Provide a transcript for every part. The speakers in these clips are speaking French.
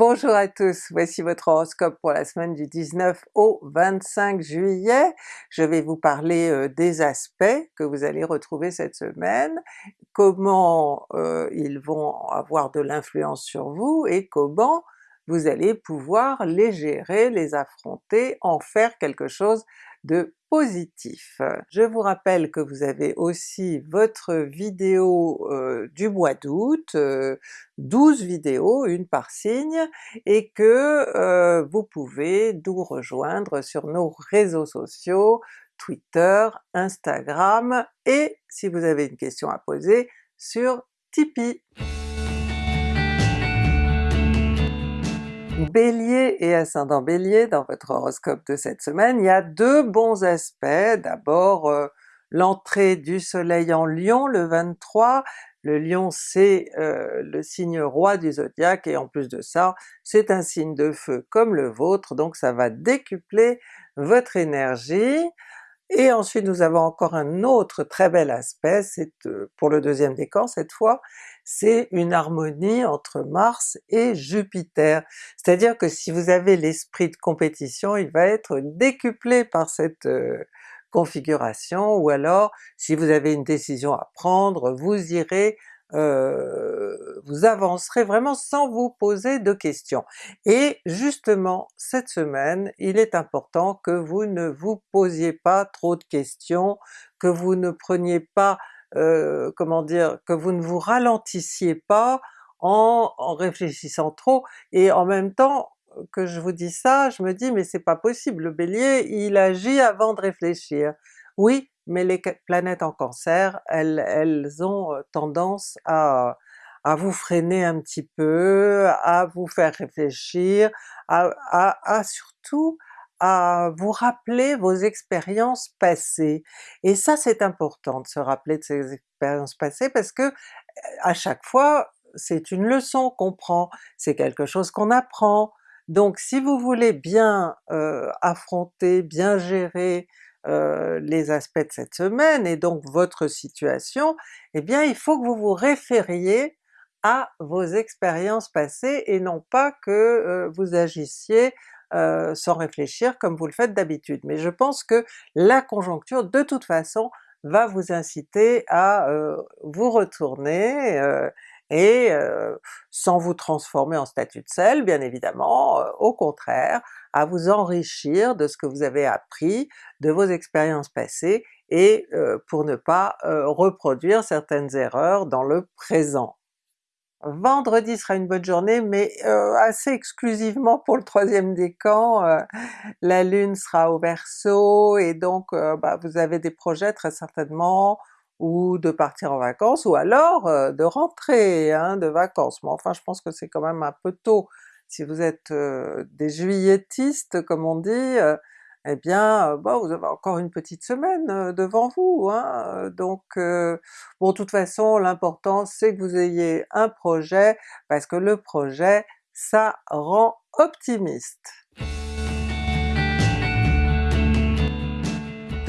Bonjour à tous, voici votre horoscope pour la semaine du 19 au 25 juillet. Je vais vous parler euh, des aspects que vous allez retrouver cette semaine, comment euh, ils vont avoir de l'influence sur vous et comment vous allez pouvoir les gérer, les affronter, en faire quelque chose de positif. Je vous rappelle que vous avez aussi votre vidéo euh, du mois d'août, 12 euh, vidéos, une par signe, et que euh, vous pouvez nous rejoindre sur nos réseaux sociaux, Twitter, Instagram, et si vous avez une question à poser, sur Tipeee. Bélier et ascendant Bélier, dans votre horoscope de cette semaine, il y a deux bons aspects. D'abord euh, l'entrée du soleil en Lion le 23, le Lion c'est euh, le signe roi du zodiaque et en plus de ça c'est un signe de feu comme le vôtre, donc ça va décupler votre énergie. Et ensuite nous avons encore un autre très bel aspect, c'est euh, pour le deuxième décan cette fois, c'est une harmonie entre Mars et Jupiter. C'est-à-dire que si vous avez l'esprit de compétition, il va être décuplé par cette euh, configuration, ou alors si vous avez une décision à prendre, vous irez euh, vous avancerez vraiment sans vous poser de questions. Et justement cette semaine, il est important que vous ne vous posiez pas trop de questions, que vous ne preniez pas euh, comment dire, que vous ne vous ralentissiez pas en, en, réfléchissant trop, et en même temps que je vous dis ça, je me dis mais c'est pas possible, le Bélier il agit avant de réfléchir. Oui, mais les planètes en Cancer, elles, ont tendance à, vous freiner un petit peu, à vous faire réfléchir, à, surtout à vous rappeler vos expériences passées. Et ça c'est important de se rappeler de ces expériences passées parce que à chaque fois c'est une leçon qu'on prend, c'est quelque chose qu'on apprend. Donc si vous voulez bien affronter, bien gérer euh, les aspects de cette semaine et donc votre situation, eh bien il faut que vous vous référiez à vos expériences passées et non pas que euh, vous agissiez euh, sans réfléchir comme vous le faites d'habitude. Mais je pense que la conjoncture de toute façon va vous inciter à vous retourner euh, et sans vous transformer en statut de sel bien évidemment, au contraire, à vous enrichir de ce que vous avez appris, de vos expériences passées, et pour ne pas reproduire certaines erreurs dans le présent. Vendredi sera une bonne journée, mais euh, assez exclusivement pour le troisième décan, euh, la Lune sera au Verseau, et donc euh, bah, vous avez des projets très certainement, ou de partir en vacances, ou alors de rentrer hein, de vacances, mais enfin je pense que c'est quand même un peu tôt. Si vous êtes des juilletistes comme on dit, eh bien bon vous avez encore une petite semaine devant vous, hein, donc bon de toute façon l'important c'est que vous ayez un projet, parce que le projet ça rend optimiste.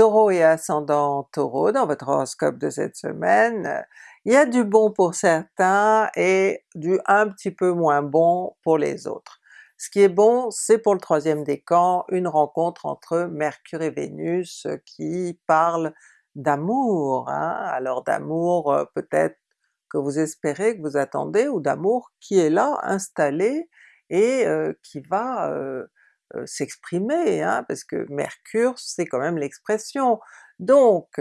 Taureau et ascendant Taureau, dans votre horoscope de cette semaine, il y a du bon pour certains et du un petit peu moins bon pour les autres. Ce qui est bon, c'est pour le troisième décan, une rencontre entre Mercure et Vénus euh, qui parle d'amour, hein? alors d'amour euh, peut-être que vous espérez, que vous attendez, ou d'amour qui est là, installé, et euh, qui va s'exprimer, hein? parce que Mercure c'est quand même l'expression. Donc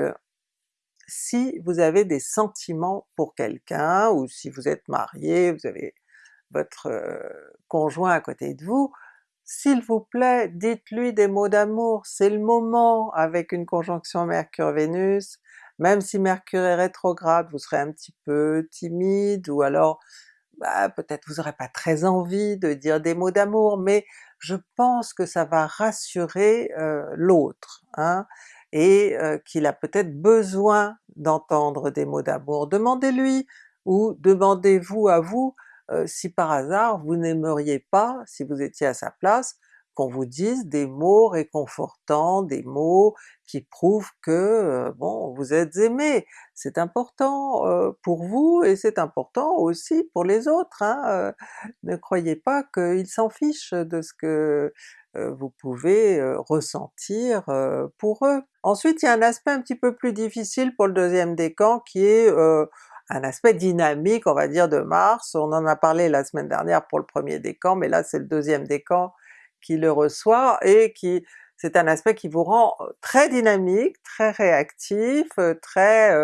si vous avez des sentiments pour quelqu'un, ou si vous êtes marié, vous avez votre conjoint à côté de vous, s'il vous plaît, dites-lui des mots d'amour, c'est le moment avec une conjonction Mercure-Vénus, même si Mercure est rétrograde, vous serez un petit peu timide, ou alors bah, peut-être vous n'aurez pas très envie de dire des mots d'amour, mais je pense que ça va rassurer l'autre, hein, et qu'il a peut-être besoin d'entendre des mots d'amour. Demandez-lui, ou demandez-vous à vous, si par hasard vous n'aimeriez pas, si vous étiez à sa place, qu'on vous dise des mots réconfortants, des mots qui prouvent que, bon, vous êtes aimé. C'est important pour vous et c'est important aussi pour les autres, hein, ne croyez pas qu'ils s'en fichent de ce que vous pouvez ressentir pour eux. Ensuite il y a un aspect un petit peu plus difficile pour le deuxième décan qui est un aspect dynamique on va dire de Mars, on en a parlé la semaine dernière pour le premier décan, mais là c'est le deuxième décan qui le reçoit et qui c'est un aspect qui vous rend très dynamique, très réactif, très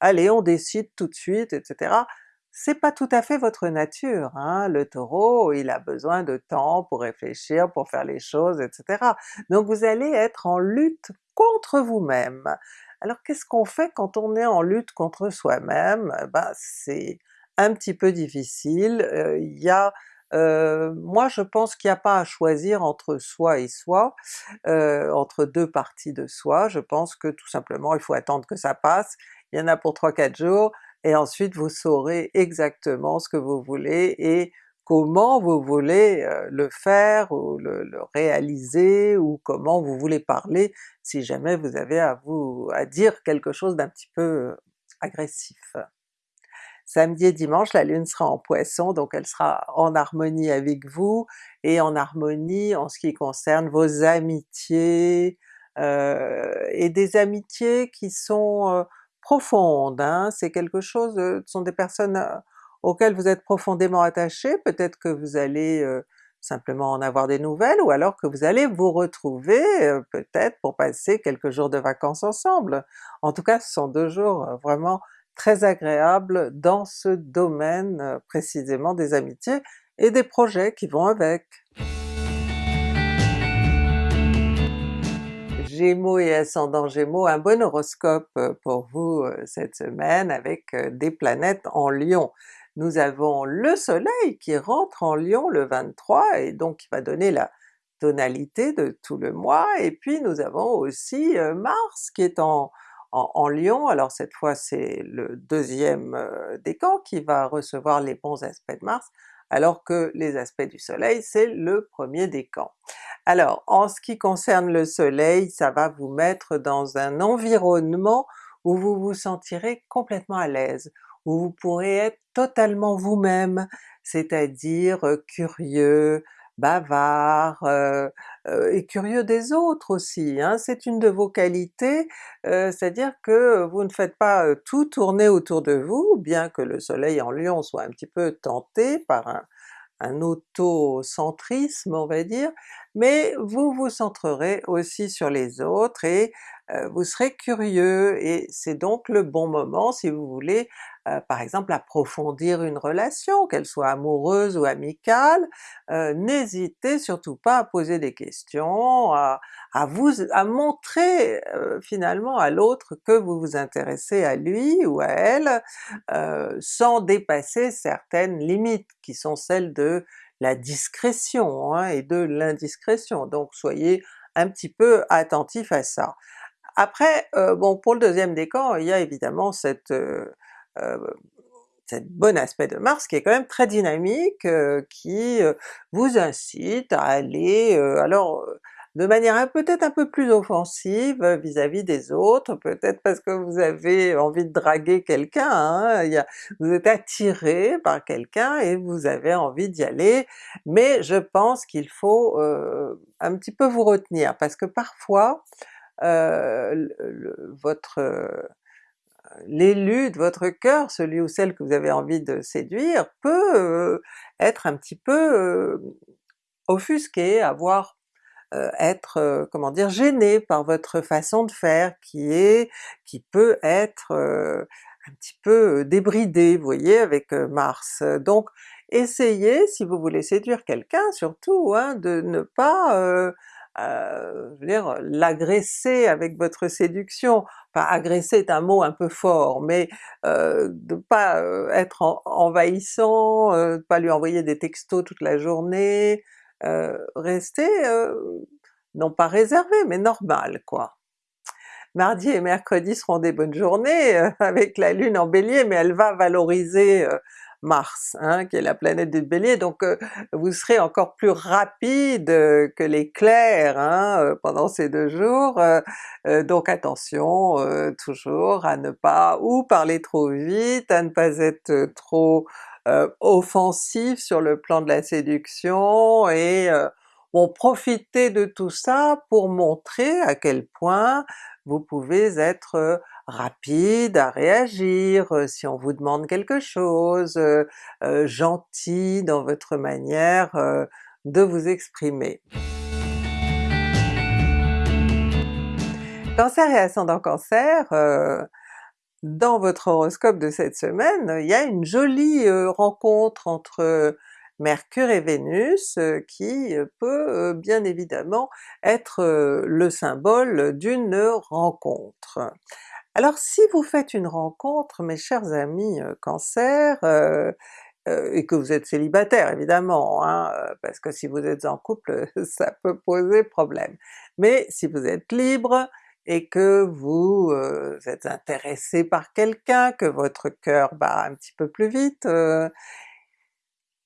allez on décide tout de suite, etc. C'est pas tout à fait votre nature, hein? le Taureau il a besoin de temps pour réfléchir, pour faire les choses, etc. Donc vous allez être en lutte contre vous-même. Alors qu'est-ce qu'on fait quand on est en lutte contre soi-même? Ben c'est un petit peu difficile, il y a euh, moi je pense qu'il n'y a pas à choisir entre soi et soi, euh, entre deux parties de soi, je pense que tout simplement il faut attendre que ça passe, il y en a pour 3-4 jours, et ensuite vous saurez exactement ce que vous voulez et comment vous voulez euh, le faire ou le, le, réaliser ou comment vous voulez parler si jamais vous avez à vous à dire quelque chose d'un petit peu agressif. Samedi et dimanche la Lune sera en Poisson, donc elle sera en harmonie avec vous, et en harmonie en ce qui concerne vos amitiés, euh, et des amitiés qui sont euh, profondes, hein. c'est quelque chose, euh, ce sont des personnes auxquelles vous êtes profondément attaché, peut-être que vous allez simplement en avoir des nouvelles, ou alors que vous allez vous retrouver peut-être pour passer quelques jours de vacances ensemble. En tout cas ce sont deux jours vraiment très agréable dans ce domaine euh, précisément des amitiés et des projets qui vont avec. Gémeaux et ascendant Gémeaux, un bon horoscope euh, pour vous euh, cette semaine avec des planètes en Lion. Nous avons le soleil qui rentre en Lion le 23 et donc qui va donner la tonalité de tout le mois, et puis nous avons aussi Mars qui est en, en, Lion, alors cette fois c'est le deuxième euh, décan qui va recevoir les bons aspects de Mars, alors que les aspects du Soleil c'est le premier décan. Alors en ce qui concerne le Soleil, ça va vous mettre dans un environnement où vous vous sentirez complètement à l'aise, où vous pourrez être totalement vous-même, c'est-à-dire euh, curieux, bavard, euh, et curieux des autres aussi, hein. c'est une de vos qualités, euh, c'est-à-dire que vous ne faites pas tout tourner autour de vous, bien que le soleil en Lion soit un petit peu tenté par un, un autocentrisme on va dire, mais vous vous centrerez aussi sur les autres et vous serez curieux, et c'est donc le bon moment si vous voulez euh, par exemple approfondir une relation, qu'elle soit amoureuse ou amicale, euh, n'hésitez surtout pas à poser des questions, à, vous à montrer euh, finalement à l'autre que vous vous intéressez à lui ou à elle, sans dépasser certaines limites qui sont celles de la discrétion hein, et de l'indiscrétion, donc soyez un petit peu attentif à ça. Après, bon pour le deuxième décan, il y a évidemment cette euh, cette bon aspect de Mars qui est quand même très dynamique, euh, qui euh, vous incite à aller, alors de manière peut-être un peu plus offensive vis-à-vis des autres, peut-être parce que vous avez envie de draguer quelqu'un, hein, vous êtes attiré par quelqu'un et vous avez envie d'y aller, mais je pense qu'il faut un petit peu vous retenir, parce que parfois votre l'élu de votre cœur, celui ou celle que vous avez envie de séduire, peut euh, être un petit peu euh, offusqué, avoir euh, être, comment dire, gêné par votre façon de faire qui est, qui peut être un petit peu débridé, vous voyez, avec Mars. Donc essayez, si vous voulez séduire quelqu'un surtout, hein, de ne pas euh, je veux dire, l'agresser avec votre séduction. Enfin agresser est un mot un peu fort, mais euh, de pas euh, être envahissant, euh, de pas lui envoyer des textos toute la journée, euh, rester non pas réservé, mais normal quoi. Mardi et mercredi seront des bonnes journées avec la Lune en Bélier, mais elle va valoriser Mars, hein, qui est la planète du Bélier, donc vous serez encore plus rapide que l'éclair hein, pendant ces deux jours, donc attention toujours à ne pas ou parler trop vite, à ne pas être trop offensif sur le plan de la séduction. Et Bon, profitez de tout ça pour montrer à quel point vous pouvez être rapide à réagir si on vous demande quelque chose, gentil dans votre manière de vous exprimer. Cancer et ascendant Cancer, dans votre horoscope de cette semaine, il y a une jolie rencontre entre Mercure et Vénus qui peut bien évidemment être le symbole d'une rencontre. Alors si vous faites une rencontre mes chers amis Cancer, et que vous êtes célibataire évidemment, hein, parce que si vous êtes en couple ça peut poser problème. Mais si vous êtes libre et que vous êtes intéressé par quelqu'un, que votre cœur bat un petit peu plus vite,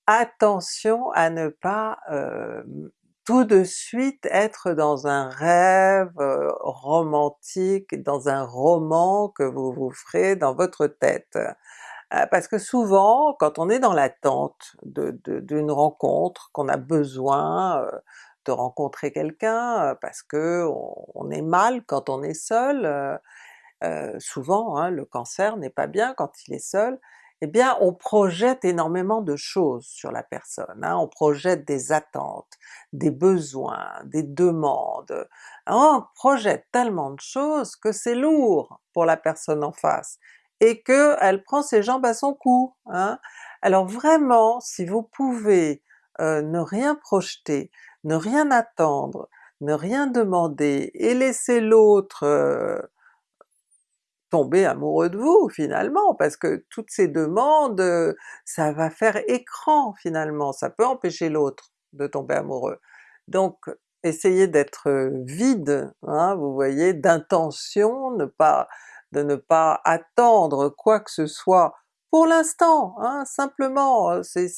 attention à ne pas tout de suite être dans un rêve romantique, dans un roman que vous vous ferez dans votre tête. parce que souvent, quand on est dans l'attente d'une rencontre, qu'on a besoin de rencontrer quelqu'un, parce que on, est mal quand on est seul, souvent hein, le cancer n'est pas bien quand il est seul, eh bien on projette énormément de choses sur la personne, hein. on projette des attentes, des besoins, des demandes, on projette tellement de choses que c'est lourd pour la personne en face, et qu'elle prend ses jambes à son cou. Hein. Alors vraiment, si vous pouvez euh, ne rien projeter, ne rien attendre, ne rien demander, et laisser l'autre euh, tomber amoureux de vous finalement, parce que toutes ces demandes, ça va faire écran finalement, ça peut empêcher l'autre de tomber amoureux. Donc essayez d'être vide, hein, vous voyez, d'intention, de ne pas attendre quoi que ce soit pour l'instant, hein, simplement, c'est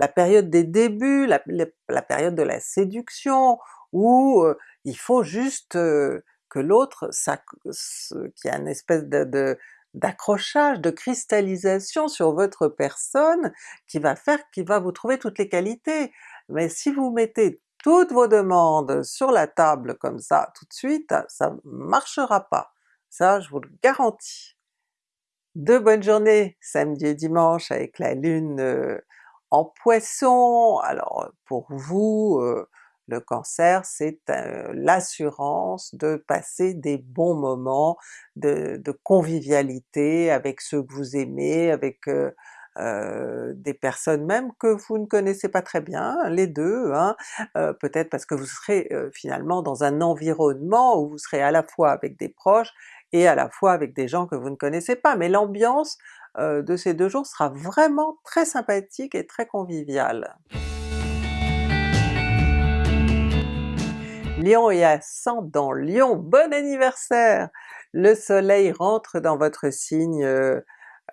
la période des débuts, la, période de la séduction, où il faut juste que l'autre, qui a une espèce de, d'accrochage, de cristallisation sur votre personne qui va faire, qui va vous trouver toutes les qualités. Mais si vous mettez toutes vos demandes sur la table comme ça tout de suite, ça marchera pas. Ça je vous le garantis. Deux bonnes journées samedi et dimanche avec la lune euh, en Poisson. Alors pour vous, euh, le Cancer, c'est l'assurance de passer des bons moments de, convivialité avec ceux que vous aimez, avec des personnes même que vous ne connaissez pas très bien, les deux, hein. peut-être parce que vous serez finalement dans un environnement où vous serez à la fois avec des proches et à la fois avec des gens que vous ne connaissez pas, mais l'ambiance de ces deux jours sera vraiment très sympathique et très conviviale. Lion et ascendant Lion, bon anniversaire! Le soleil rentre dans votre signe euh,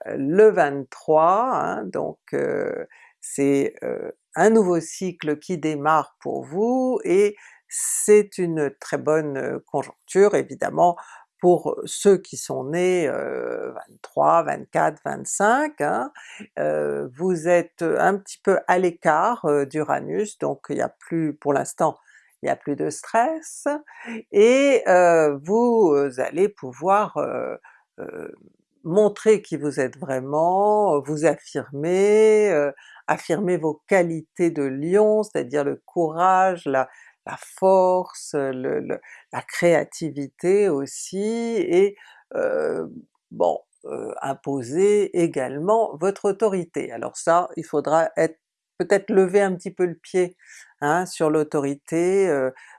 le 23, hein, donc euh, c'est euh, un nouveau cycle qui démarre pour vous et c'est une très bonne conjoncture évidemment pour ceux qui sont nés 23, 24, 25, vous êtes un petit peu à l'écart d'Uranus, donc il n'y a plus pour l'instant il n'y a plus de stress, et vous allez pouvoir montrer qui vous êtes vraiment, vous affirmer, affirmer vos qualités de lion, c'est-à-dire le courage, la, force, la créativité aussi, et bon, imposer également votre autorité. Alors ça, il faudra être peut-être lever un petit peu le pied Hein, sur l'autorité,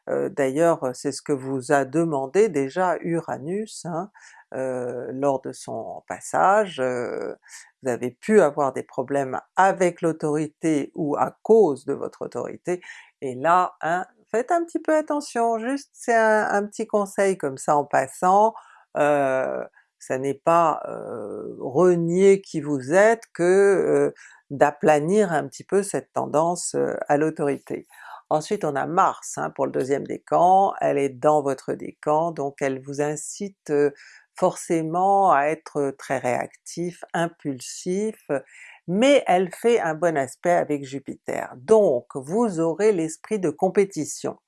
d'ailleurs c'est ce que vous a demandé déjà Uranus hein, lors de son passage, vous avez pu avoir des problèmes avec l'autorité ou à cause de votre autorité, et là hein, faites un petit peu attention, juste c'est un, petit conseil comme ça en passant, ça n'est pas renier qui vous êtes que d'aplanir un petit peu cette tendance à l'autorité. Ensuite on a Mars hein, pour le deuxième décan, elle est dans votre décan, donc elle vous incite forcément à être très réactif, impulsif, mais elle fait un bon aspect avec Jupiter. Donc vous aurez l'esprit de compétition.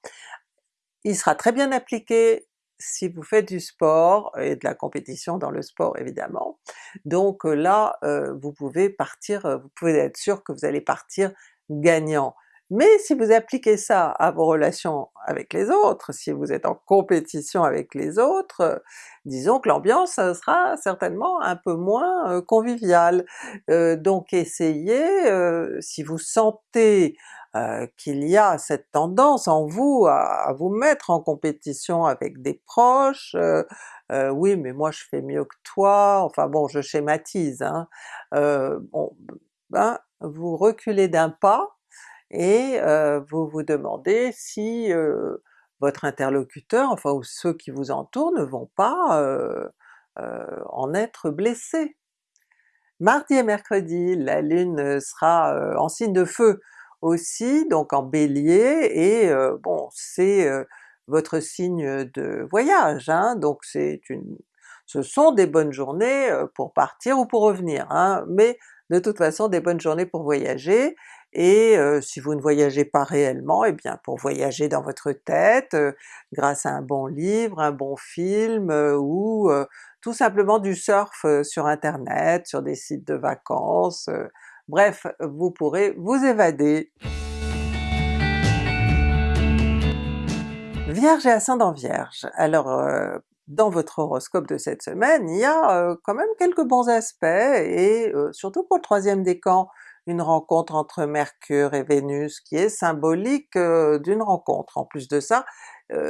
Il sera très bien appliqué si vous faites du sport, et de la compétition dans le sport évidemment, donc là vous pouvez partir, vous pouvez être sûr que vous allez partir gagnant. Mais si vous appliquez ça à vos relations avec les autres, si vous êtes en compétition avec les autres, disons que l'ambiance sera certainement un peu moins conviviale. donc essayez, si vous sentez qu'il y a cette tendance en vous à, vous mettre en compétition avec des proches, oui mais moi je fais mieux que toi, enfin bon je schématise, hein, bon, ben, vous reculez d'un pas, et vous vous demandez si votre interlocuteur, enfin ou ceux qui vous entourent ne vont pas en être blessés. Mardi et mercredi, la Lune sera en signe de feu aussi, donc en Bélier, et bon c'est votre signe de voyage, hein, donc c'est une, ce sont des bonnes journées pour partir ou pour revenir, hein, mais de toute façon des bonnes journées pour voyager, et si vous ne voyagez pas réellement, et eh bien pour voyager dans votre tête, grâce à un bon livre, un bon film, ou tout simplement du surf sur internet, sur des sites de vacances, bref, vous pourrez vous évader. Vierge et ascendant Vierge, alors dans votre horoscope de cette semaine, il y a quand même quelques bons aspects, et surtout pour le troisième décan, une rencontre entre Mercure et Vénus qui est symbolique d'une rencontre. En plus de ça,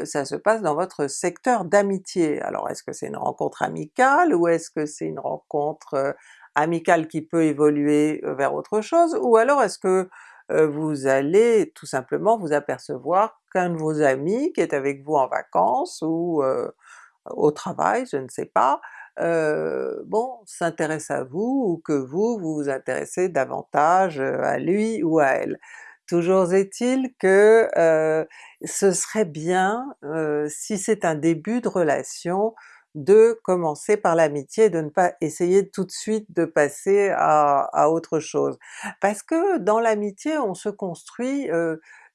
ça se passe dans votre secteur d'amitié. Alors est-ce que c'est une rencontre amicale ou est-ce que c'est une rencontre amicale qui peut évoluer vers autre chose, ou alors est-ce que vous allez tout simplement vous apercevoir qu'un de vos amis qui est avec vous en vacances ou au travail, je ne sais pas, bon, s'intéresse à vous ou que vous, vous vous intéressez davantage à lui ou à elle. Toujours est-il que ce serait bien, si c'est un début de relation, de commencer par l'amitié, de ne pas essayer tout de suite de passer à, autre chose. Parce que dans l'amitié on se construit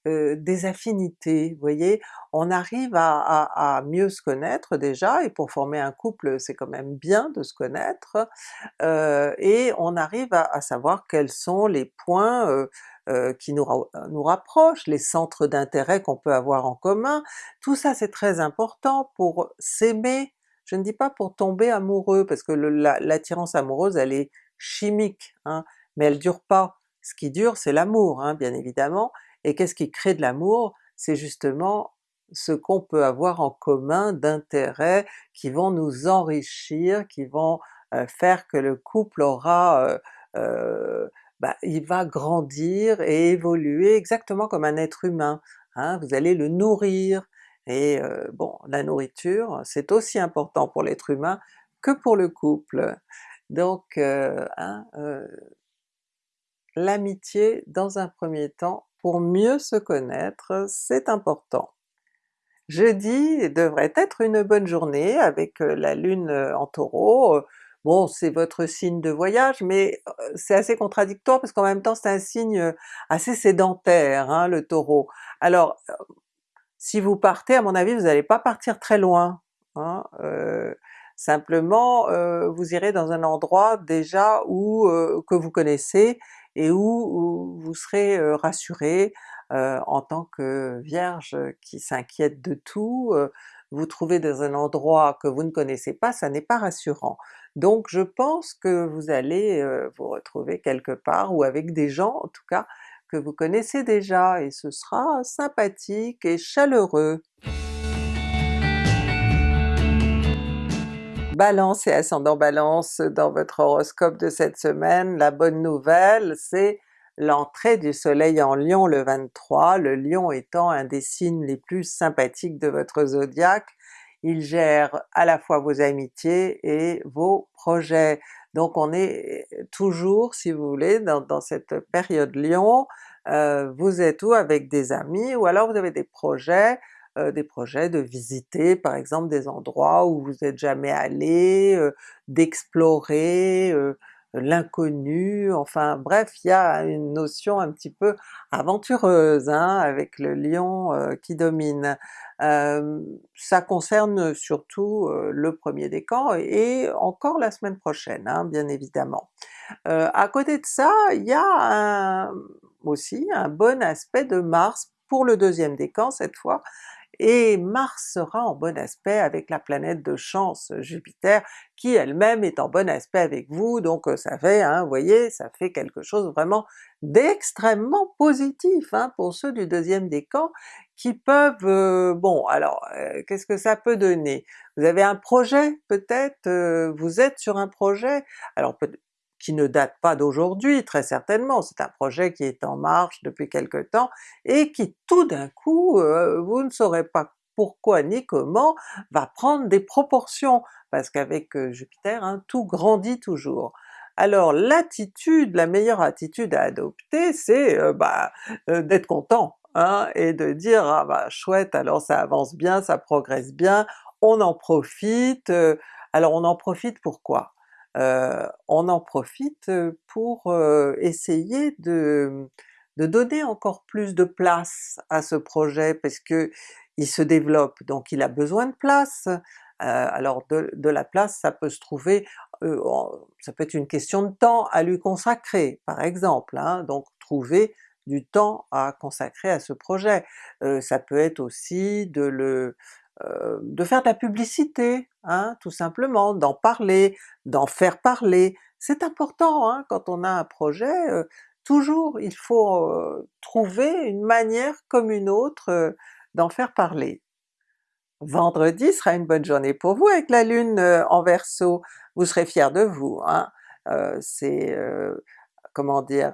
des affinités, vous voyez? On arrive à, mieux se connaître déjà, et pour former un couple c'est quand même bien de se connaître, et on arrive à, savoir quels sont les points qui nous, nous rapprochent, les centres d'intérêt qu'on peut avoir en commun, tout ça c'est très important pour s'aimer, je ne dis pas pour tomber amoureux, parce que l'attirance amoureuse elle est chimique, hein, mais elle dure pas. Ce qui dure c'est l'amour hein, bien évidemment, et qu'est-ce qui crée de l'amour? C'est justement ce qu'on peut avoir en commun d'intérêts qui vont nous enrichir, qui vont faire que le couple aura... bah, il va grandir et évoluer exactement comme un être humain, hein, vous allez le nourrir, et bon la nourriture c'est aussi important pour l'être humain que pour le couple. Donc hein, l'amitié dans un premier temps pour mieux se connaître, c'est important. Jeudi devrait être une bonne journée avec la Lune en Taureau, bon c'est votre signe de voyage, mais c'est assez contradictoire parce qu'en même temps c'est un signe assez sédentaire, hein, le Taureau. Alors si vous partez, à mon avis vous n'allez pas partir très loin, hein, simplement vous irez dans un endroit déjà où que vous connaissez et où, vous serez rassuré en tant que Vierge qui s'inquiète de tout, vous trouvez dans un endroit que vous ne connaissez pas, ça n'est pas rassurant. Donc je pense que vous allez vous retrouver quelque part, ou avec des gens en tout cas que vous connaissez déjà, et ce sera sympathique et chaleureux. Balance et ascendant Balance dans votre horoscope de cette semaine, la bonne nouvelle c'est l'entrée du soleil en Lion le 23, le Lion étant un des signes les plus sympathiques de votre zodiaque, il gère à la fois vos amitiés et vos projets. Donc on est toujours, si vous voulez, dans, cette période Lion, euh, vous êtes ou avec des amis, ou alors vous avez des projets, euh, des projets de visiter par exemple des endroits où vous n'êtes jamais allé, euh, d'explorer, l'inconnu, enfin bref, il y a une notion un petit peu aventureuse hein, avec le lion euh, qui domine. Euh, ça concerne surtout euh, le premier décan et encore la semaine prochaine, hein, bien évidemment. à côté de ça, il y a aussi un bon aspect de Mars pour le deuxième décan cette fois, et Mars sera en bon aspect avec la planète de chance Jupiter, qui elle-même est en bon aspect avec vous, donc euh, ça fait, hein, vous voyez, ça fait quelque chose vraiment d'extrêmement positif hein, pour ceux du deuxième décan qui peuvent... Euh, bon alors, euh, qu'est-ce que ça peut donner? Vous avez un projet peut-être, vous êtes sur un projet, alors qui ne date pas d'aujourd'hui très certainement, c'est un projet qui est en marche depuis quelque temps et qui tout d'un coup, euh, vous ne saurez pas pourquoi ni comment, va prendre des proportions, parce qu'avec euh, Jupiter, hein, tout grandit toujours. Alors l'attitude, la meilleure attitude à adopter, c'est euh, bah, d'être content, hein, et de dire ah bah chouette alors ça avance bien, ça progresse bien, on en profite, alors on en profite pourquoi? Euh, on en profite pour essayer de, donner encore plus de place à ce projet parce que il se développe, donc il a besoin de place. alors de, la place ça peut se trouver, ça peut être une question de temps à lui consacrer par exemple, hein, donc trouver du temps à consacrer à ce projet. ça peut être aussi de le euh, de faire de la publicité, hein, tout simplement, d'en parler, d'en faire parler. C'est important hein, quand on a un projet, euh, toujours il faut euh, trouver une manière comme une autre d'en faire parler. Vendredi sera une bonne journée pour vous avec la Lune en Verseau, vous serez fiers de vous. Hein. c'est comment dire,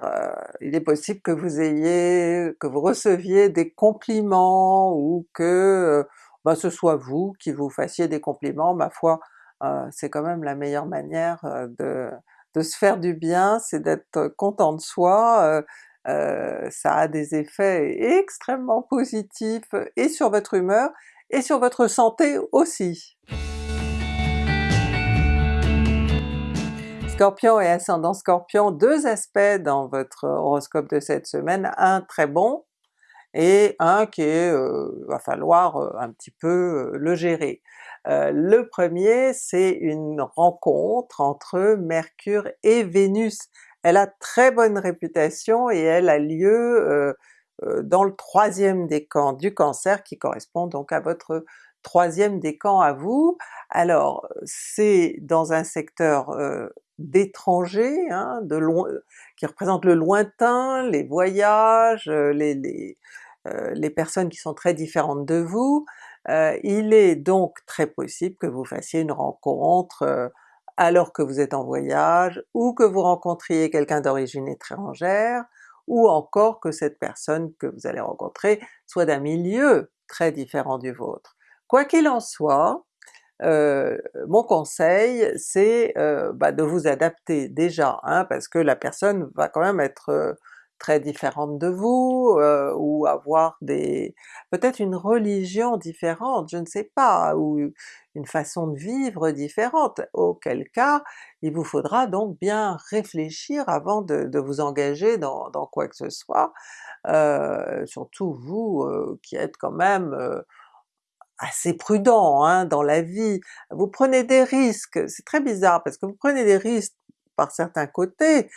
il est possible que vous ayez, que vous receviez des compliments ou que ben, ce soit vous qui vous fassiez des compliments, ma foi, euh, c'est quand même la meilleure manière euh, de, se faire du bien, c'est d'être content de soi, euh, ça a des effets extrêmement positifs et sur votre humeur et sur votre santé aussi. Scorpion et ascendant Scorpion, deux aspects dans votre horoscope de cette semaine, un très bon et un qui euh, va falloir euh, un petit peu euh, le gérer. le premier c'est une rencontre entre Mercure et Vénus. Elle a très bonne réputation et elle a lieu dans le troisième décan du Cancer qui correspond donc à votre troisième décan à vous. Alors c'est dans un secteur d'étranger, hein, de loin, qui représente le lointain, les voyages, les, euh, les personnes qui sont très différentes de vous, euh, il est donc très possible que vous fassiez une rencontre euh, alors que vous êtes en voyage, ou que vous rencontriez quelqu'un d'origine étrangère, ou encore que cette personne que vous allez rencontrer soit d'un milieu très différent du vôtre. Quoi qu'il en soit, mon conseil c'est bah, de vous adapter déjà, hein, parce que la personne va quand même être très différente de vous, ou avoir des... peut-être une religion différente, je ne sais pas, ou une façon de vivre différente, auquel cas il vous faudra donc bien réfléchir avant de, vous engager dans, quoi que ce soit, surtout vous qui êtes quand même assez prudent hein, dans la vie, vous prenez des risques, c'est très bizarre parce que vous prenez des risques par certains côtés,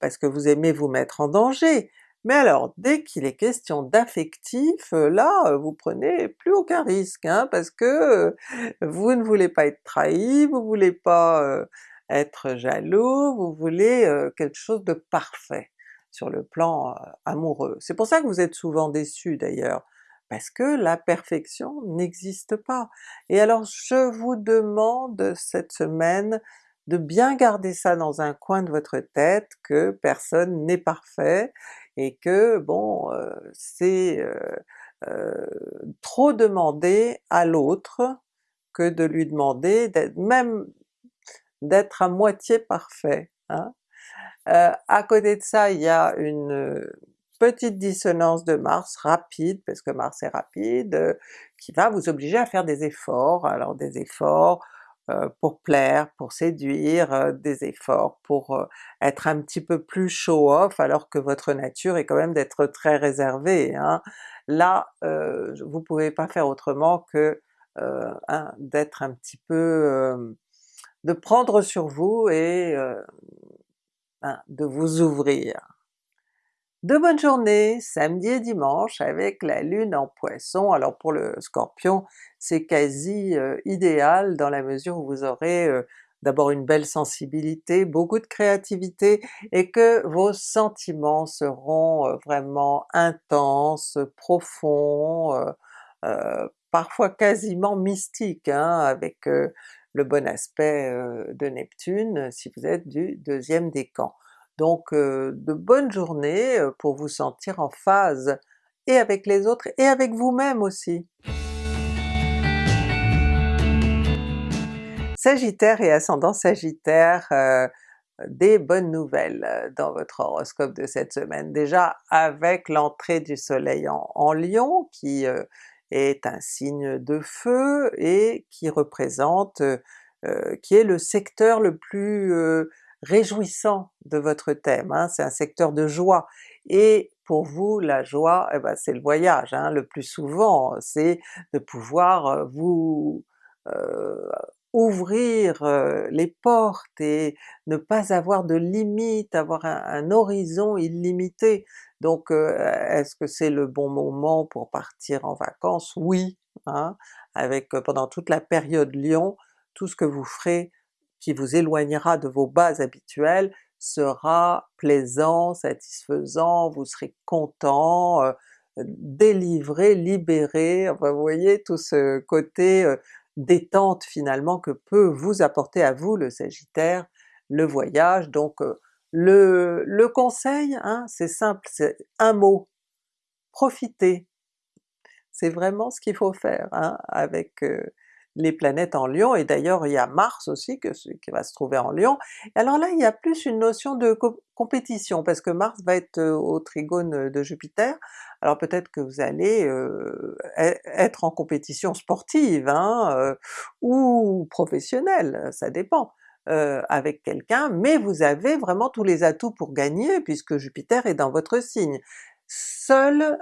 parce que vous aimez vous mettre en danger, mais alors dès qu'il est question d'affectif, là vous prenez plus aucun risque, hein, parce que vous ne voulez pas être trahi, vous voulez pas être jaloux, vous voulez quelque chose de parfait sur le plan amoureux. C'est pour ça que vous êtes souvent déçus d'ailleurs, parce que la perfection n'existe pas. Et alors je vous demande cette semaine de bien garder ça dans un coin de votre tête, que personne n'est parfait, et que bon, euh, c'est euh, euh, trop demander à l'autre que de lui demander d'être même d'être à moitié parfait. Hein. À côté de ça, il y a une petite dissonance de Mars rapide, parce que Mars est rapide, qui va vous obliger à faire des efforts, alors des efforts pour plaire, pour séduire, euh, des efforts pour être un petit peu plus show-off alors que votre nature est quand même d'être très réservée. Hein. Là, vous pouvez pas faire autrement que d'être un petit peu... de prendre sur vous et de vous ouvrir. De bonnes journées, samedi et dimanche avec la lune en poisson. Alors pour le scorpion, c'est quasi euh, idéal dans la mesure où vous aurez euh, d'abord une belle sensibilité, beaucoup de créativité, et que vos sentiments seront euh, vraiment intenses, profonds, parfois quasiment mystiques, hein, avec le bon aspect de Neptune si vous êtes du deuxième décan. Donc de bonnes journées pour vous sentir en phase et avec les autres et avec vous-même aussi. Sagittaire et ascendant Sagittaire, des bonnes nouvelles dans votre horoscope de cette semaine. Déjà avec l'entrée du soleil en, en Lion qui est un signe de feu et qui représente, qui est le secteur le plus réjouissant de votre thème, hein, c'est un secteur de joie, et pour vous la joie, eh ben, c'est le voyage, hein, le plus souvent, c'est de pouvoir euh, vous euh, ouvrir euh, les portes et ne pas avoir de limites, avoir un, horizon illimité. Donc est-ce que c'est le bon moment pour partir en vacances? Oui, hein, avec pendant toute la période Lion, tout ce que vous ferez qui vous éloignera de vos bases habituelles sera plaisant, satisfaisant, vous serez content, euh, délivré, libéré, vous voyez tout ce côté euh, détente finalement que peut vous apporter à vous le Sagittaire, le voyage. Donc euh, le, le, conseil, hein, c'est simple, c'est un mot, profitez! C'est vraiment ce qu'il faut faire hein, avec les planètes en Lion, et d'ailleurs il y a Mars aussi que, qui va se trouver en Lion. Alors là il y a plus une notion de compétition, parce que Mars va être euh, au trigone de Jupiter, alors peut-être que vous allez euh, e-, être en compétition sportive, hein, euh, ou professionnelle, ça dépend, avec quelqu'un, mais vous avez vraiment tous les atouts pour gagner puisque Jupiter est dans votre signe. Seul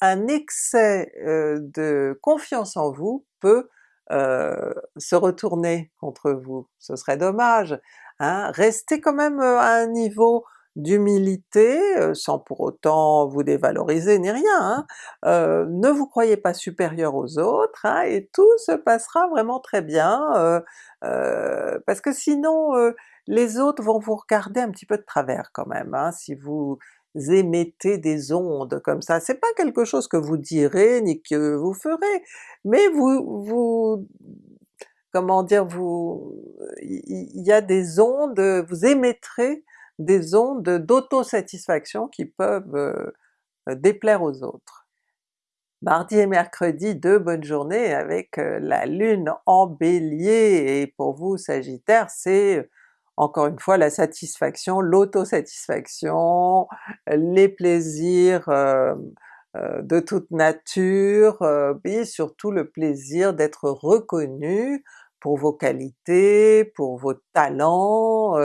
un excès de confiance en vous peut euh, se retourner contre vous, ce serait dommage. Hein? Restez quand même euh, à un niveau d'humilité, euh, sans pour autant vous dévaloriser ni rien, hein. ne vous croyez pas supérieur aux autres, hein, et tout se passera vraiment très bien, parce que sinon les autres vont vous regarder un petit peu de travers quand même, hein, si vous émettez des ondes comme ça. C'est pas quelque chose que vous direz ni que vous ferez, mais vous, vous comment dire, vous, il y a des ondes, vous émettrez des ondes d'autosatisfaction qui peuvent euh, déplaire aux autres. Mardi et mercredi, deux bonnes journées avec euh, la Lune en Bélier, et pour vous Sagittaire, c'est encore une fois la satisfaction, l'autosatisfaction, les plaisirs de toute nature, euh, et surtout le plaisir d'être reconnu pour vos qualités, pour vos talents,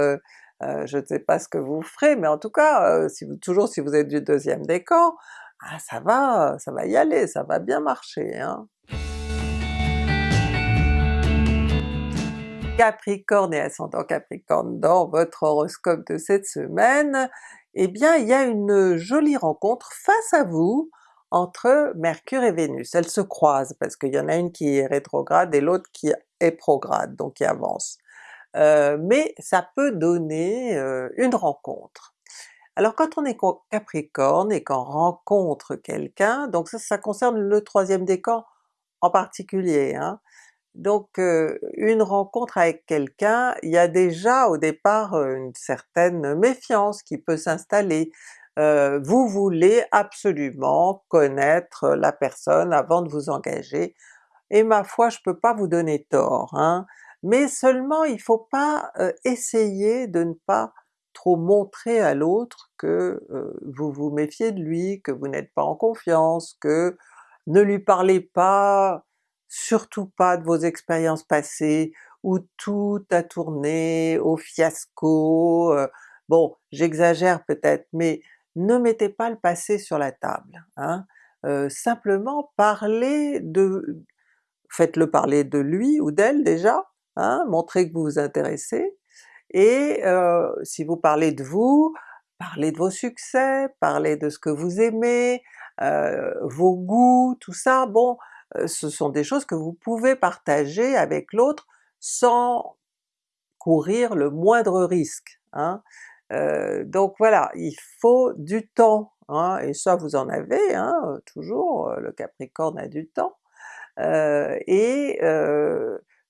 je ne sais pas ce que vous ferez, mais en tout cas, si vous, toujours si vous êtes du deuxième décan, ah, ça va, ça va y aller, ça va bien marcher. Hein. Capricorne et ascendant Capricorne dans votre horoscope de cette semaine, eh bien il y a une jolie rencontre face à vous entre Mercure et Vénus. Elles se croisent parce qu'il y en a une qui est rétrograde et l'autre qui est prograde, donc qui avance. Euh, mais ça peut donner euh, une rencontre. Alors quand on est Capricorne et qu'on rencontre quelqu'un, donc ça, concerne le troisième décan en particulier, hein, donc une rencontre avec quelqu'un, il y a déjà au départ une certaine méfiance qui peut s'installer. vous voulez absolument connaître la personne avant de vous engager et ma foi je peux pas vous donner tort, hein. mais seulement il faut pas euh, essayer de ne pas trop montrer à l'autre que euh, vous vous méfiez de lui, que vous n'êtes pas en confiance, que ne lui parlez pas, surtout pas de vos expériences passées, où tout a tourné au fiasco, bon j'exagère peut-être, mais ne mettez pas le passé sur la table, hein. Simplement parlez de... faites-le parler de lui ou d'elle déjà, hein, montrez que vous vous intéressez, et si vous parlez de vous, parlez de vos succès, parlez de ce que vous aimez, vos goûts, tout ça, bon, ce sont des choses que vous pouvez partager avec l'autre sans courir le moindre risque. Hein. donc voilà, il faut du temps, hein, et ça vous en avez, hein, toujours, le Capricorne a du temps, et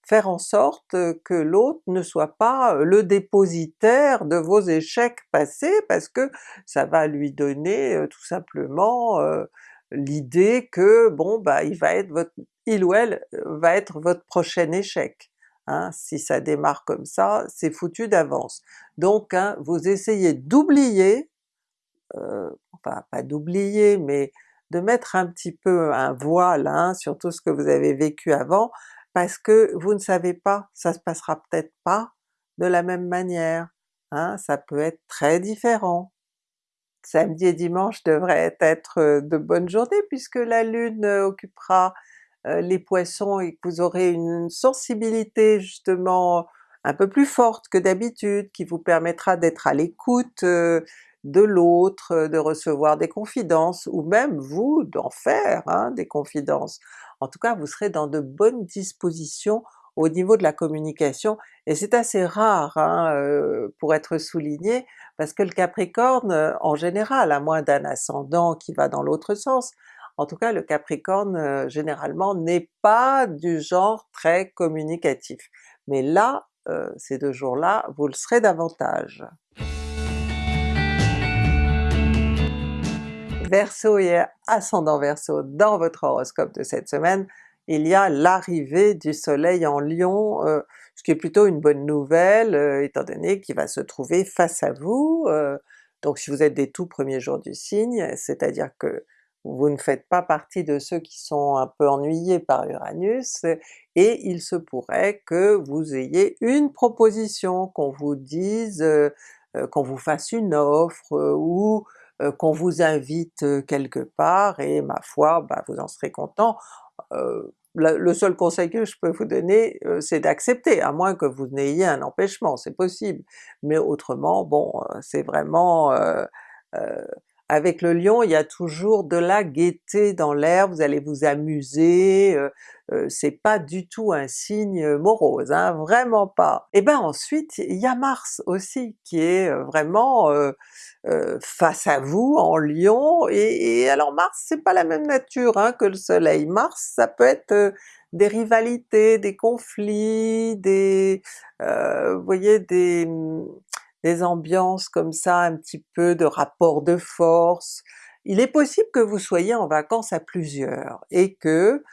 faire en sorte que l'autre ne soit pas le dépositaire de vos échecs passés, parce que ça va lui donner tout simplement l'idée que bon bah il va être votre, il ou elle va être votre prochain échec. Hein, si ça démarre comme ça, c'est foutu d'avance. Donc hein, vous essayez d'oublier, euh, enfin pas d'oublier, mais de mettre un petit peu un voile hein, sur tout ce que vous avez vécu avant, parce que vous ne savez pas, ça se passera peut-être pas de la même manière, hein, ça peut être très différent. Samedi et dimanche devraient être de bonnes journées puisque la Lune occupera les Poissons et que vous aurez une sensibilité justement un peu plus forte que d'habitude, qui vous permettra d'être à l'écoute de l'autre, de recevoir des confidences, ou même vous d'en faire hein, des confidences. En tout cas vous serez dans de bonnes dispositions au niveau de la communication, et c'est assez rare hein, pour être souligné, parce que le Capricorne euh, en général, à moins d'un ascendant qui va dans l'autre sens, en tout cas le Capricorne euh, généralement n'est pas du genre très communicatif. Mais là, ces deux jours-là, vous le serez davantage. Verseau et ascendant Verseau dans votre horoscope de cette semaine, il y a l'arrivée du soleil en Lion, euh, ce qui est plutôt une bonne nouvelle euh, étant donné qu'il va se trouver face à vous, euh, donc si vous êtes des tout premiers jours du signe, c'est-à-dire que vous ne faites pas partie de ceux qui sont un peu ennuyés par Uranus, et il se pourrait que vous ayez une proposition, qu'on vous dise, qu'on vous fasse une offre, ou euh, qu'on vous invite euh, quelque part, et ma foi, bah, vous en serez content. Euh, le seul conseil que je peux vous donner, c'est d'accepter, à moins que vous n'ayez un empêchement, c'est possible. Mais autrement, bon, c'est vraiment... avec le Lion, il y a toujours de la gaieté dans l'air, vous allez vous amuser, c'est pas du tout un signe morose, hein, vraiment pas. Et ben ensuite, il y a Mars aussi, qui est vraiment euh, face à vous en Lion, et, alors Mars c'est pas la même nature hein, que le soleil, Mars ça peut être euh, des rivalités, des conflits, des... Euh, vous voyez des, des ambiances comme ça, un petit peu de rapport de force. Il est possible que vous soyez en vacances à plusieurs, et que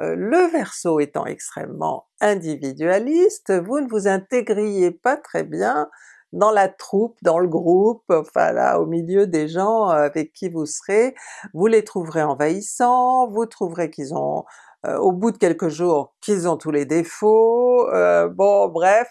le Verseau étant extrêmement individualiste, vous ne vous intégriez pas très bien dans la troupe, dans le groupe, enfin là au milieu des gens euh, avec qui vous serez, vous les trouverez envahissants, vous trouverez qu'ils ont euh, au bout de quelques jours qu'ils ont tous les défauts, euh, bon bref,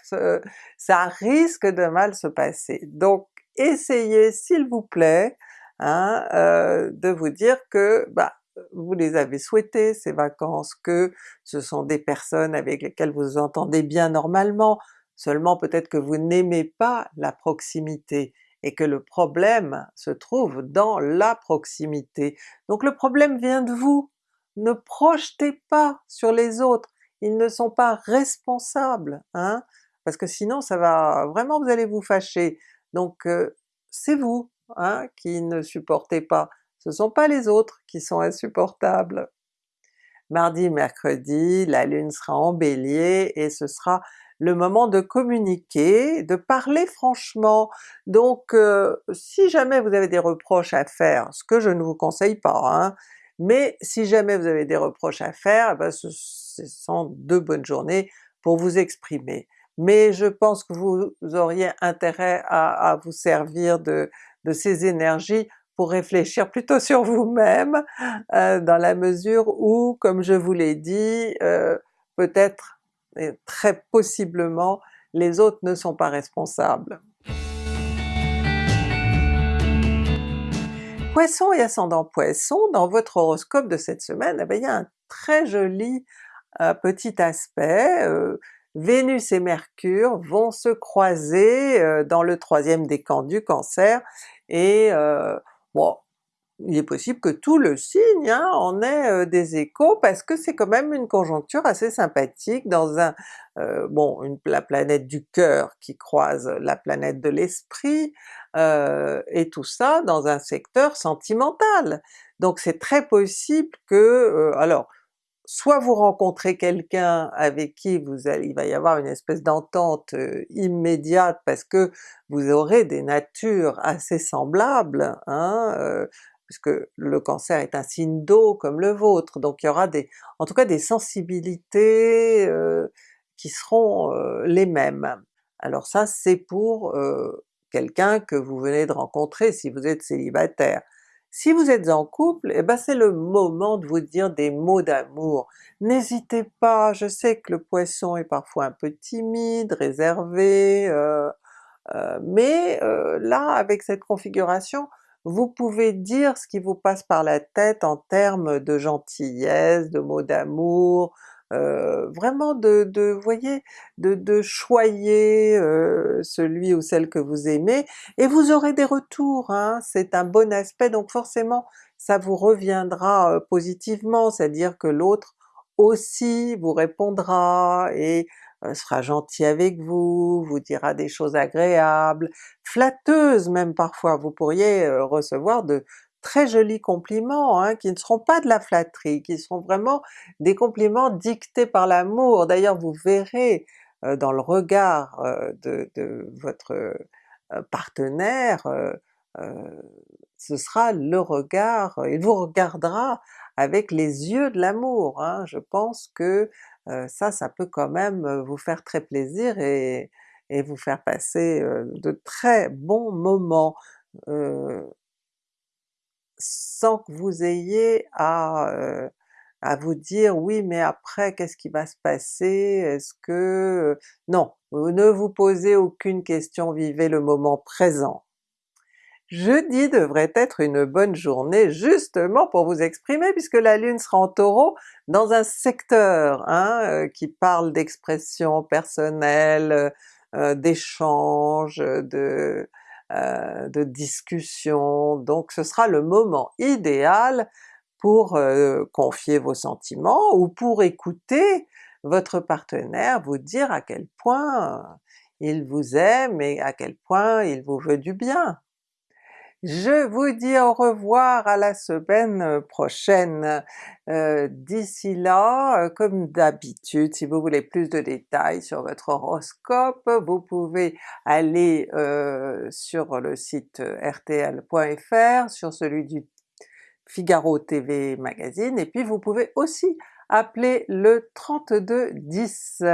ça risque de mal se passer. Donc essayez s'il vous plaît hein, de vous dire que bah, vous les avez souhaitées ces vacances, que ce sont des personnes avec lesquelles vous entendez bien normalement, Seulement peut-être que vous n'aimez pas la proximité et que le problème se trouve dans la proximité. Donc le problème vient de vous, ne projetez pas sur les autres, ils ne sont pas responsables, hein, parce que sinon ça va vraiment vous allez vous fâcher. Donc euh, c'est vous hein, qui ne supportez pas, ce sont pas les autres qui sont insupportables. Mardi, mercredi, la Lune sera en Bélier et ce sera le moment de communiquer, de parler franchement. Donc euh, si jamais vous avez des reproches à faire, ce que je ne vous conseille pas, hein, mais si jamais vous avez des reproches à faire, eh ben ce sont deux bonnes journées pour vous exprimer. Mais je pense que vous auriez intérêt à, vous servir de, ces énergies pour réfléchir plutôt sur vous-même, euh, dans la mesure où, comme je vous l'ai dit, euh, peut-être, très possiblement, les autres ne sont pas responsables. Poisson et ascendant Poisson, dans votre horoscope de cette semaine, eh il y a un très joli euh, petit aspect, euh, Vénus et Mercure vont se croiser euh, dans le troisième décan du Cancer, et bon, il est possible que tout le signe hein, en ait euh, des échos parce que c'est quand même une conjoncture assez sympathique dans un... Euh, bon, une, la planète du cœur qui croise la planète de l'esprit, euh, et tout ça dans un secteur sentimental. Donc c'est très possible que... alors, soit vous rencontrez quelqu'un avec qui vous il va y avoir une espèce d'entente immédiate parce que vous aurez des natures assez semblables, hein, puisque le cancer est un signe d'eau comme le vôtre, donc il y aura des, en tout cas des sensibilités euh, qui seront euh, les mêmes. Alors ça c'est pour euh, quelqu'un que vous venez de rencontrer si vous êtes célibataire. Si vous êtes en couple, eh ben c'est le moment de vous dire des mots d'amour. N'hésitez pas, je sais que le Poisson est parfois un peu timide, réservé, mais là avec cette configuration, vous pouvez dire ce qui vous passe par la tête en termes de gentillesse, de mots d'amour, euh, vraiment de, voyez, de, choyer euh, celui ou celle que vous aimez, et vous aurez des retours, hein. c'est un bon aspect, donc forcément ça vous reviendra euh, positivement, c'est-à-dire que l'autre aussi vous répondra, et sera gentil avec vous, vous dira des choses agréables, flatteuses même parfois, vous pourriez euh, recevoir de très jolis compliments hein, qui ne seront pas de la flatterie, qui seront vraiment des compliments dictés par l'amour. D'ailleurs vous verrez euh, dans le regard de, votre partenaire, ce sera le regard, il vous regardera avec les yeux de l'amour. Hein. Je pense que ça, ça peut quand même vous faire très plaisir et, vous faire passer de très bons moments, sans que vous ayez à vous dire oui mais après qu'est-ce qui va se passer, est-ce que... Non, ne vous posez aucune question, vivez le moment présent. Jeudi devrait être une bonne journée justement pour vous exprimer puisque la Lune sera en Taureau dans un secteur hein, euh, qui parle d'expression personnelle, euh, euh, d'échange, de, de discussion, donc ce sera le moment idéal pour confier vos sentiments ou pour écouter votre partenaire vous dire à quel point il vous aime et à quel point il vous veut du bien. Je vous dis au revoir à la semaine prochaine. Euh, d'ici là, euh, comme d'habitude, si vous voulez plus de détails sur votre horoscope, vous pouvez aller euh, sur le site rtl.fr, sur celui du Figaro TV Magazine, et puis vous pouvez aussi appeler le 3210.